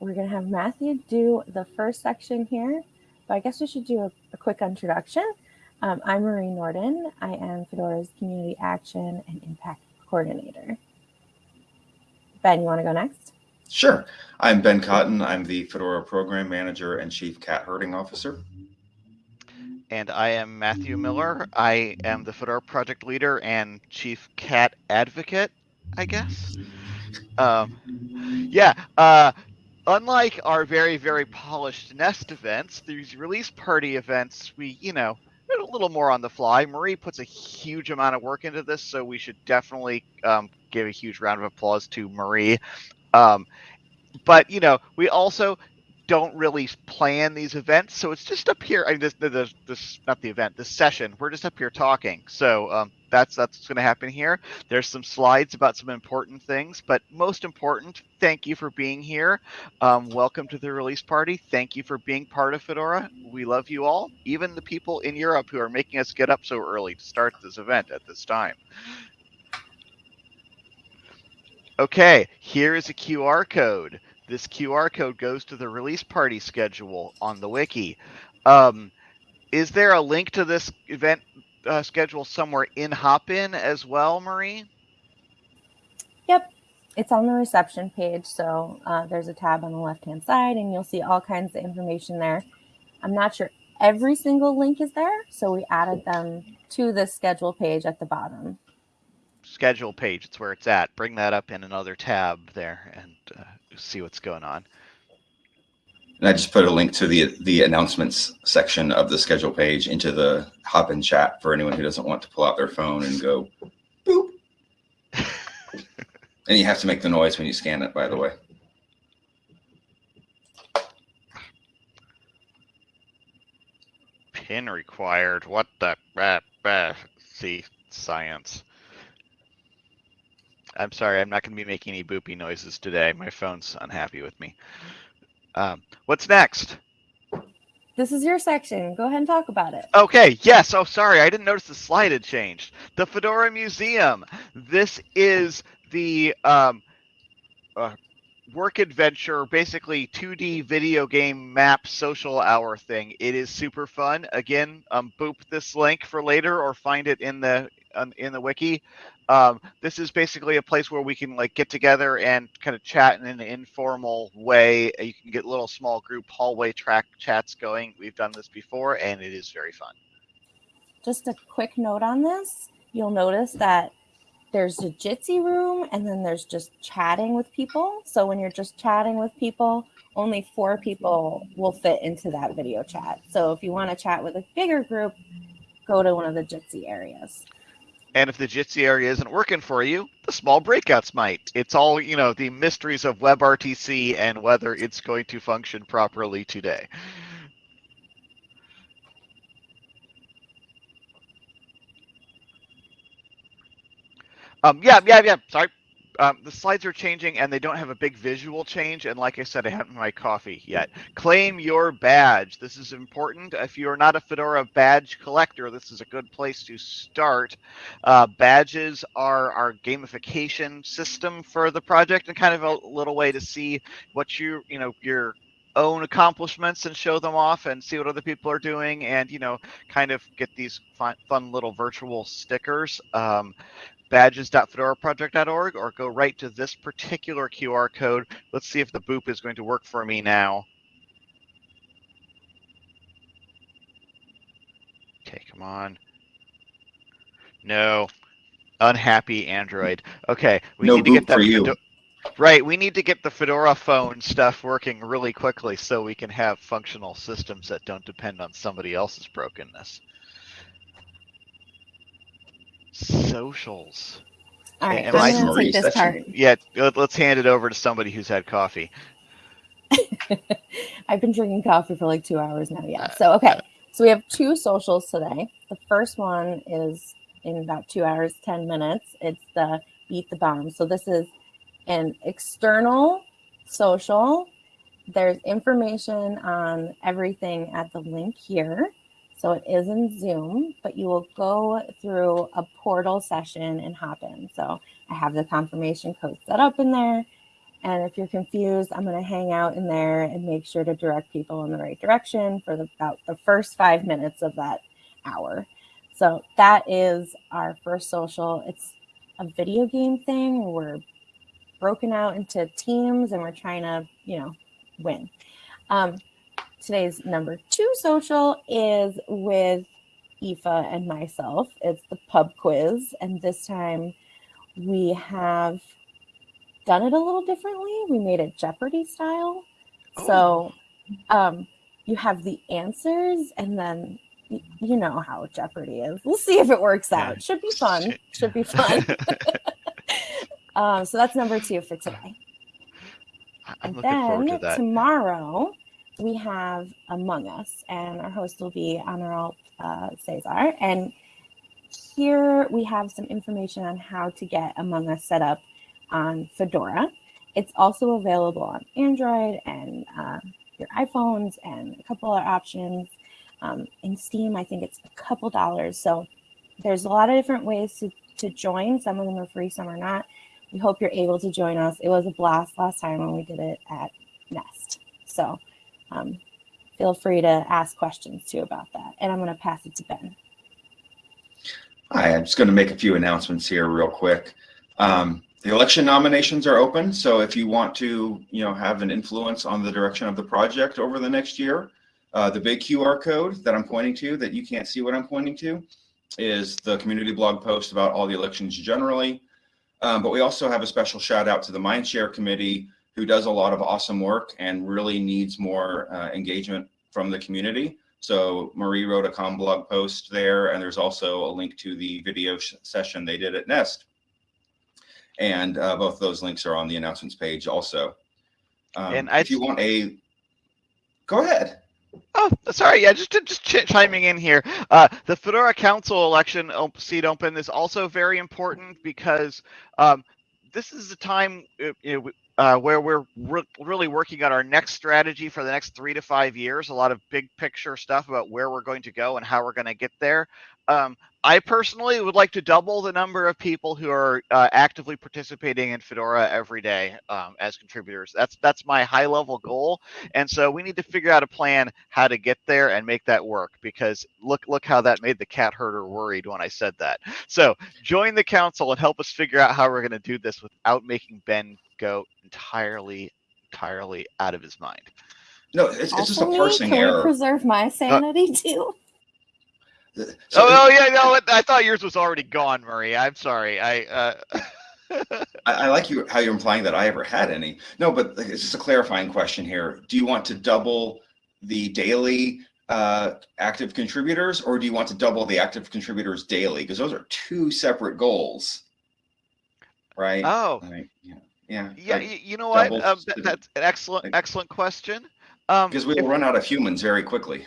we're going to have Matthew do the first section here, but I guess we should do a, a quick introduction. Um, I'm Marie Nordin. I am Fedora's Community Action and Impact Coordinator. Ben, you want to go next? Sure. I'm Ben Cotton. I'm the Fedora Program Manager and Chief Cat Herding Officer. And I am Matthew Miller. I am the Fedora Project Leader and Chief Cat Advocate, I guess. Um, yeah, uh, unlike our very, very polished Nest events, these release party events, we, you know, a little more on the fly. Marie puts a huge amount of work into this, so we should definitely um, give a huge round of applause to Marie. Um, but you know, we also don't really plan these events, so it's just up here. I mean, this, this, this not the event, this session. We're just up here talking. So um, that's that's what's going to happen here. There's some slides about some important things, but most important, thank you for being here. Um, welcome to the release party. Thank you for being part of Fedora. We love you all, even the people in Europe who are making us get up so early to start this event at this time. Okay, here is a QR code. This QR code goes to the release party schedule on the wiki. Um, is there a link to this event uh, schedule somewhere in Hopin as well, Marie? Yep, it's on the reception page. So uh, there's a tab on the left hand side, and you'll see all kinds of information there. I'm not sure every single link is there, so we added them to the schedule page at the bottom schedule page. It's where it's at. Bring that up in another tab there and uh, see what's going on. And I just put a link to the the announcements section of the schedule page into the Hopin chat for anyone who doesn't want to pull out their phone and go boop. and you have to make the noise when you scan it, by the way. Pin required. What the? Uh, uh, see, science. I'm sorry, I'm not going to be making any boopy noises today. My phone's unhappy with me. Um, what's next? This is your section. Go ahead and talk about it. Okay. Yes. Oh, sorry. I didn't notice the slide had changed. The Fedora Museum. This is the um, uh, work adventure, basically 2D video game map social hour thing. It is super fun. Again, um, boop this link for later or find it in the in the wiki. Um, this is basically a place where we can like get together and kind of chat in an informal way. You can get little small group hallway track chats going. We've done this before, and it is very fun. Just a quick note on this: you'll notice that there's a Jitsi room, and then there's just chatting with people. So when you're just chatting with people, only four people will fit into that video chat. So if you want to chat with a bigger group, go to one of the Jitsi areas. And if the Jitsi area isn't working for you, the small breakouts might. It's all, you know, the mysteries of WebRTC and whether it's going to function properly today. Um, yeah, yeah, yeah. Sorry um, the slides are changing and they don't have a big visual change. And like I said, I haven't my coffee yet. Claim your badge. This is important. If you're not a Fedora badge collector, this is a good place to start. Uh, badges are our gamification system for the project and kind of a little way to see what you, you know, your own accomplishments and show them off and see what other people are doing and you know kind of get these fun, fun little virtual stickers um, badges.fedoraproject.org or go right to this particular QR code. Let's see if the boop is going to work for me now. Okay, come on. No. Unhappy Android. Okay, we no need to get that. For you. Right, we need to get the Fedora phone stuff working really quickly so we can have functional systems that don't depend on somebody else's brokenness socials. All right, Am I'm gonna take this part. Yeah, let's hand it over to somebody who's had coffee. I've been drinking coffee for like two hours now. Yeah. Uh, so okay, uh. so we have two socials today. The first one is in about two hours, ten minutes. It's the beat the bomb. So this is an external social. There's information on everything at the link here. So it is in Zoom, but you will go through a portal session and hop in. So I have the confirmation code set up in there. And if you're confused, I'm going to hang out in there and make sure to direct people in the right direction for the, about the first five minutes of that hour. So that is our first social. It's a video game thing. We're broken out into teams and we're trying to, you know, win. Um, today's number two social is with Aoife and myself. It's the pub quiz. And this time we have done it a little differently. We made it Jeopardy style. So um, you have the answers and then you know how Jeopardy is. We'll see if it works Yeah. out. Should be fun. Should be fun. um, so that's number two for today. I'm And looking forward to then that. tomorrow we have Among Us, and our host will be Honorable uh, Cesar. And here we have some information on how to get Among Us set up on Fedora. It's also available on Android and uh, your iPhones and a couple other options. Um, in Steam, I think it's a couple dollars. So there's a lot of different ways to, to join. Some of them are free, some are not. We hope you're able to join us. It was a blast last time when we did it at Nest. So um, feel free to ask questions too about that. And I'm going to pass it to Ben. Hi, I'm just going to make a few announcements here real quick. Um, the election nominations are open, so if you want to, you know, have an influence on the direction of the project over the next year, uh, the big QR code that I'm pointing to, that you can't see what I'm pointing to, is the community blog post about all the elections generally. Um, but we also have a special shout out to the Mindshare Committee, who does a lot of awesome work and really needs more uh, engagement from the community. So Marie wrote a com blog post there, and there's also a link to the video session they did at Nest. And uh, both those links are on the announcements page also. Um, And I if you want a, go ahead. Oh, sorry. Yeah, just just ch- chiming in here. Uh, the Fedora Council election op- seat open is also very important because um, this is a time uh, you know, uh, where we're re- really working on our next strategy for the next three to five years. A lot of big picture stuff about where we're going to go and how we're going to get there. Um, I personally would like to double the number of people who are uh, actively participating in Fedora every day um, as contributors. That's that's my high level goal. And so we need to figure out a plan how to get there and make that work because look look how that made the cat herder worried when I said that. So join the council and help us figure out how we're going to do this without making Ben go entirely entirely out of his mind. No, it's, it's just a Also me, can we error. preserve my sanity too? So oh, oh yeah, no, I thought yours was already gone, Murray. I'm sorry. I uh I, I like you how you're implying that I ever had any. No, but it's just a clarifying question here. Do you want to double the daily uh, active contributors, or do you want to double the active contributors daily? Because those are two separate goals, right? oh Like, yeah, yeah. yeah, like, you know what? Um, that, that's an excellent like- excellent question. Um, because we if- will run out of humans very quickly.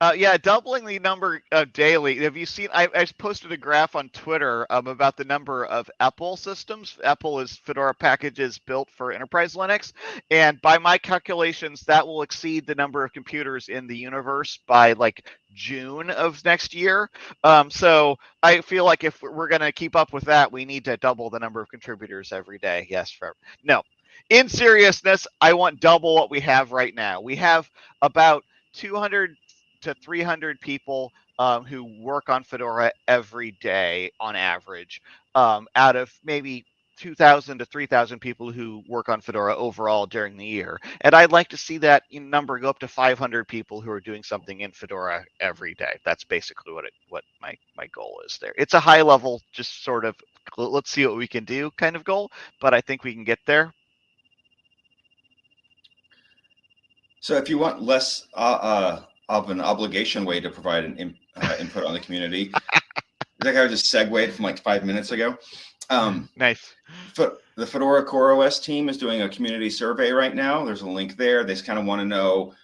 Uh, yeah, doubling the number of daily. Have you seen? I, I posted a graph on Twitter um, about the number of EPEL systems. EPEL is Fedora packages built for enterprise Linux, and by my calculations, that will exceed the number of computers in the universe by like June of next year. Um, so I feel like if we're going to keep up with that, we need to double the number of contributors every day. Yes, for no. In seriousness, I want double what we have right now. We have about 200 to 300 people um, who work on Fedora every day on average, um, out of maybe 2,000 to 3,000 people who work on Fedora overall during the year. And I'd like to see that number go up to 500 people who are doing something in Fedora every day. That's basically what it what my my goal is there. It's a high level, just sort of let's see what we can do kind of goal, but I think we can get there. So if you want less uh, uh, of an obligation way to provide an in, uh, input on the community, like I just segued from like five minutes ago. Um, Nice. The Fedora CoreOS team is doing a community survey right now. There's a link there. They just kind of want to know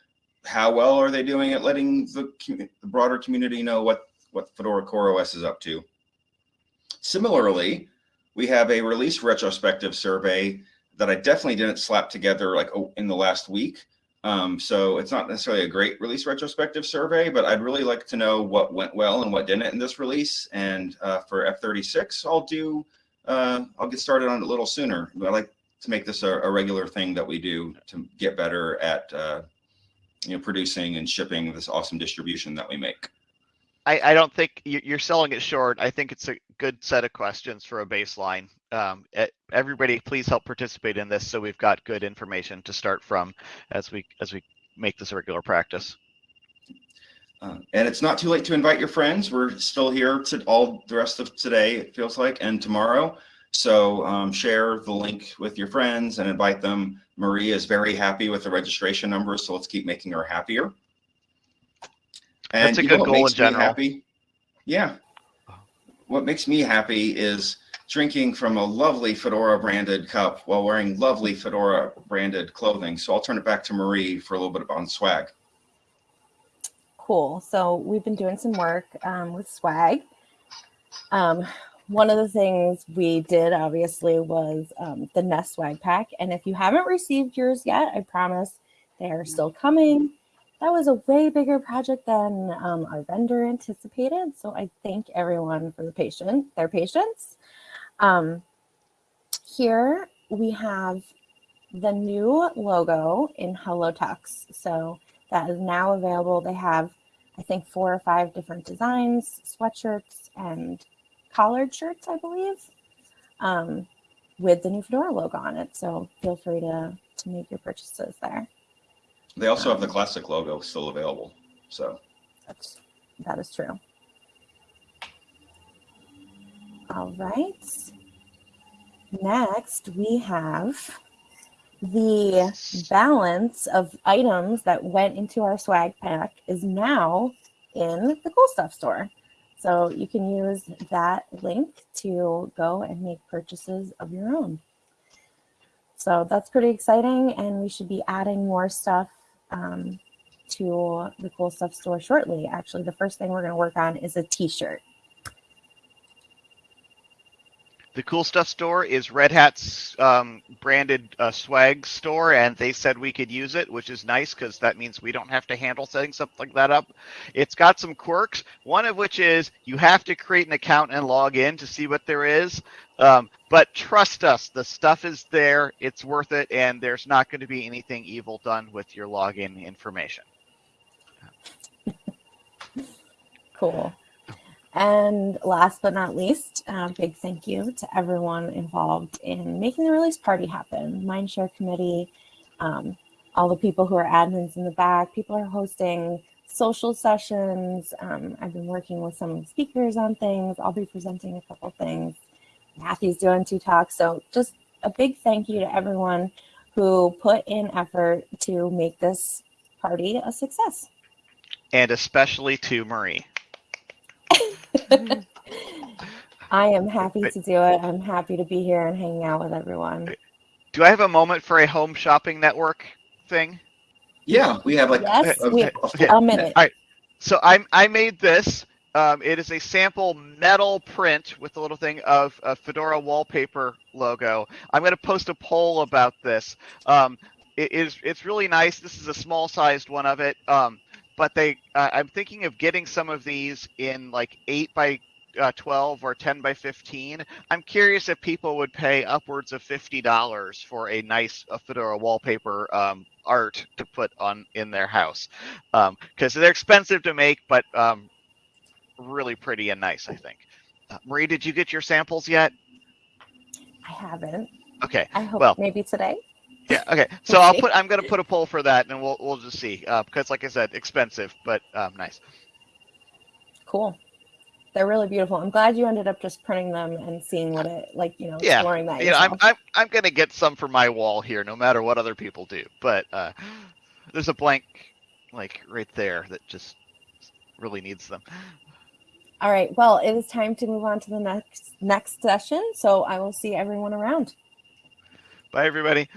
how well are they doing at letting the, the broader community know what, what Fedora CoreOS is up to. Similarly, we have a release retrospective survey that I definitely didn't slap together like oh, in the last week. Um, so it's not necessarily a great release retrospective survey, but I'd really like to know what went well and what didn't in this release. And uh, for F36, I'll do uh, I'll get started on it a little sooner. I like to make this a, a regular thing that we do to get better at, uh, you know, producing and shipping this awesome distribution that we make. I, I don't think you- you're selling it short. I think it's a good set of questions for a baseline. Um, everybody, please help participate in this so we've got good information to start from as we as we make this a regular practice. Uh, and it's not too late to invite your friends. We're still here to all the rest of today, it feels like, and tomorrow. So um, share the link with your friends and invite them. Marie is very happy with the registration numbers, so let's keep making her happier. That's a you good know goal in general. happy? Yeah. What makes me happy is drinking from a lovely Fedora branded cup while wearing lovely Fedora branded clothing. So I'll turn it back to Marie for a little bit on swag. Cool. So we've been doing some work um, with swag. Um, one of the things we did obviously was um, the Nest swag pack. And if you haven't received yours yet, I promise they are still coming. That was a way bigger project than um, our vendor anticipated. So I thank everyone for the patient, their patience. Um, here we have the new logo in Hello Tux. So that is now available. They have, I think, four or five different designs, sweatshirts and collared shirts, I believe, um, with the new Fedora logo on it. So feel free to to make your purchases there. They also have the classic logo still available. So That's that is true. All right. Next, we have the balance of items that went into our swag pack is now in the cool stuff store. So you can use that link to go and make purchases of your own. So that's pretty exciting, and we should be adding more stuff um, to the cool stuff store shortly. Actually, the first thing we're going to work on is a t-shirt. The cool stuff store is Red Hat's um, branded uh, swag store, and they said we could use it, which is nice because that means we don't have to handle setting something like that up. It's got some quirks, one of which is you have to create an account and log in to see what there is. Um, but trust us, the stuff is there, it's worth it, and there's not going to be anything evil done with your login information. Cool. And last but not least, a big thank you to everyone involved in making the release party happen. Mindshare committee, um, all the people who are admins in the back, people are hosting social sessions. Um, I've been working with some speakers on things. I'll be presenting a couple things. Matthew's doing two talks. So just a big thank you to everyone who put in effort to make this party a success. And especially to Marie. I am happy to do it. I'm happy to be here and hanging out with everyone. Do I have a moment for a home shopping network thing? yeah, we have like Yes, a- we, a okay. a minute. All right. So I I made this. Um, it is a sample metal print with a little thing of a Fedora wallpaper logo. I'm going to post a poll about this. Um, it is it's really nice. This is a small sized one of it. Um, but they uh, I'm thinking of getting some of these in like eight by uh, 12 or 10 by 15. I'm curious if people would pay upwards of $50 for a nice uh, Fedora wallpaper um, art to put on in their house because they're expensive to make, but um, really pretty and nice. I think. Uh, Marie, did you get your samples yet? I haven't. Okay. I hope Well- maybe today. Yeah. Okay. So I'll put. I'm gonna put a poll for that, and we'll we'll just see. Uh, because, like I said, expensive, but um, nice. Cool. They're really beautiful. I'm glad you ended up just printing them and seeing what it like, you know, Yeah, exploring that. You know, I'm. I'm I'm gonna get some for my wall here, no matter what other people do. But uh, there's a blank, like right there, that just really needs them. All right. Well, it is time to move on to the next next session. So I will see everyone around. Bye, everybody.